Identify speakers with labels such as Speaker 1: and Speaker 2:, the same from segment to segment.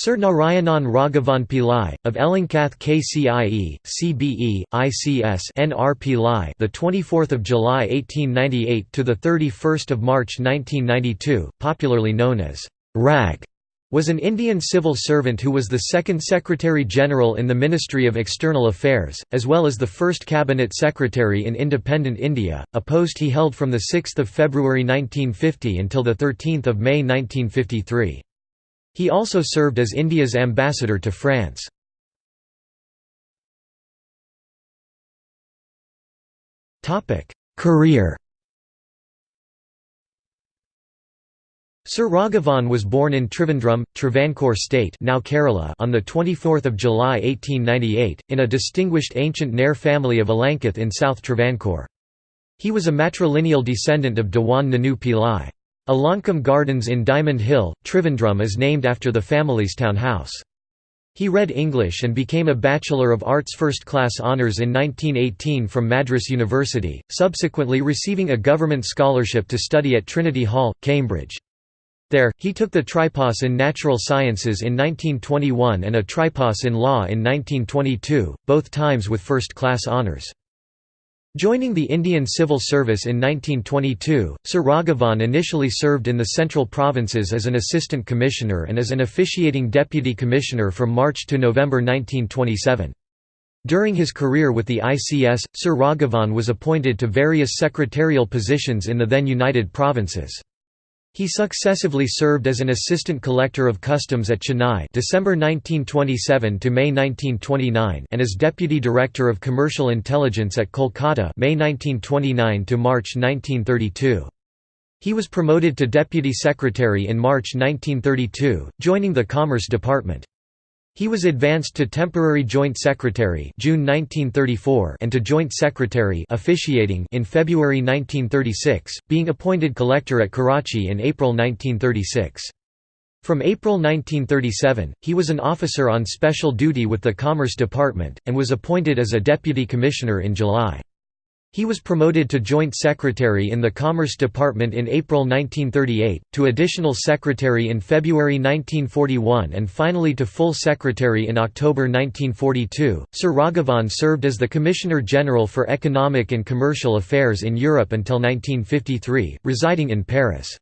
Speaker 1: Sir Narayanan Raghavan Pillai of Elenkath KCIE, CBE, ICS NR the 24th of July 1898 to the 31st of March 1992, popularly known as Rag was an Indian civil servant who was the second Secretary-General in the Ministry of External Affairs, as well as the first Cabinet Secretary in independent India, a post he held from 6 February 1950 until 13 May 1953. He also served as India's ambassador to France. Career Sir Raghavan was born in Trivandrum, Travancore state now Kerala on 24 July 1898, in a distinguished ancient Nair family of Elenkath in South Travancore. He was a matrilineal descendant of Dewan Nanu Pillai. Alankam Gardens in Diamond Hill, Trivandrum is named after the family's town house. He read English and became a Bachelor of Arts First Class Honours in 1918 from Madras University, subsequently receiving a government scholarship to study at Trinity Hall, Cambridge. There, he took the tripos in natural sciences in 1921 and a tripos in law in 1922, both times with first-class honours. Joining the Indian Civil Service in 1922, Sir Raghavan initially served in the central provinces as an assistant commissioner and as an officiating deputy commissioner from March to November 1927. During his career with the ICS, Sir Raghavan was appointed to various secretarial positions in the then United Provinces. He successively served as an assistant collector of customs at Chennai December 1927 to May 1929 and as deputy director of commercial intelligence at Kolkata May 1929 to March 1932. He was promoted to deputy secretary in March 1932, joining the Commerce Department. He was advanced to temporary joint secretary June 1934 and to joint secretary officiating in February 1936, being appointed collector at Karachi in April 1936. From April 1937, he was an officer on special duty with the Commerce Department, and was appointed as a deputy commissioner in July. He was promoted to Joint Secretary in the Commerce Department in April 1938, to Additional Secretary in February 1941 and finally to Full Secretary in October 1942. Sir Raghavan served as the Commissioner General for Economic and Commercial Affairs in Europe until 1953, residing in Paris.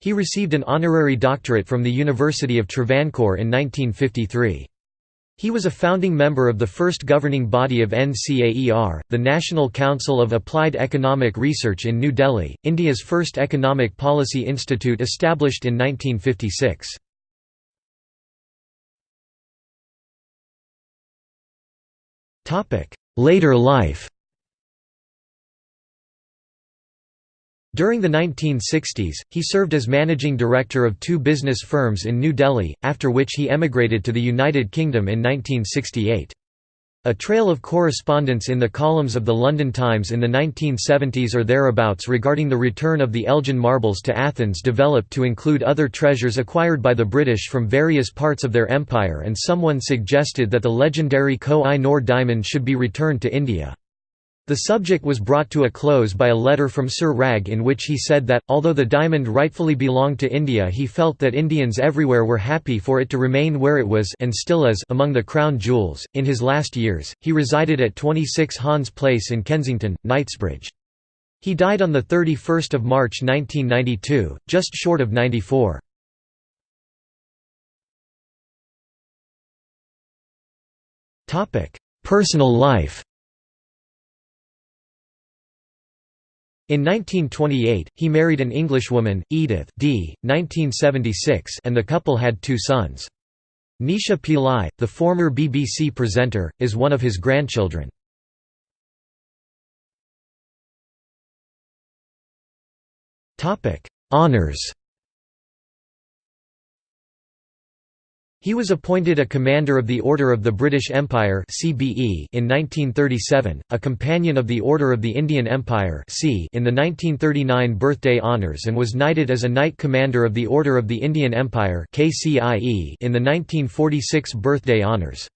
Speaker 1: He received an honorary doctorate from the University of Travancore in 1953. He was a founding member of the first governing body of NCAER, the National Council of Applied Economic Research in New Delhi, India's first economic policy institute established in 1956. Later life During the 1960s, he served as managing director of two business firms in New Delhi, after which he emigrated to the United Kingdom in 1968. A trail of correspondence in the columns of the London Times in the 1970s or thereabouts regarding the return of the Elgin marbles to Athens developed to include other treasures acquired by the British from various parts of their empire and someone suggested that the legendary Koh-i-Noor diamond should be returned to India. The subject was brought to a close by a letter from Sir Rag in which he said that, although the diamond rightfully belonged to India he felt that Indians everywhere were happy for it to remain where it was and still is among the crown jewels. In his last years, he resided at 26 Hans Place in Kensington, Knightsbridge. He died on 31 March 1992, just short of 94. Personal life In 1928, he married an Englishwoman, Edith d. 1976 and the couple had two sons. Nisha Pillai, the former BBC presenter, is one of his grandchildren. Honours He was appointed a Commander of the Order of the British Empire in 1937, a Companion of the Order of the Indian Empire in the 1939 Birthday Honours, and was knighted as a Knight Commander of the Order of the Indian Empire in the 1946 Birthday Honours.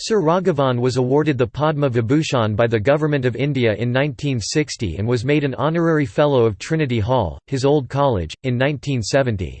Speaker 1: Sir Raghavan was awarded the Padma Vibhushan by the Government of India in 1960 and was made an honorary Fellow of Trinity Hall, his old college, in 1970.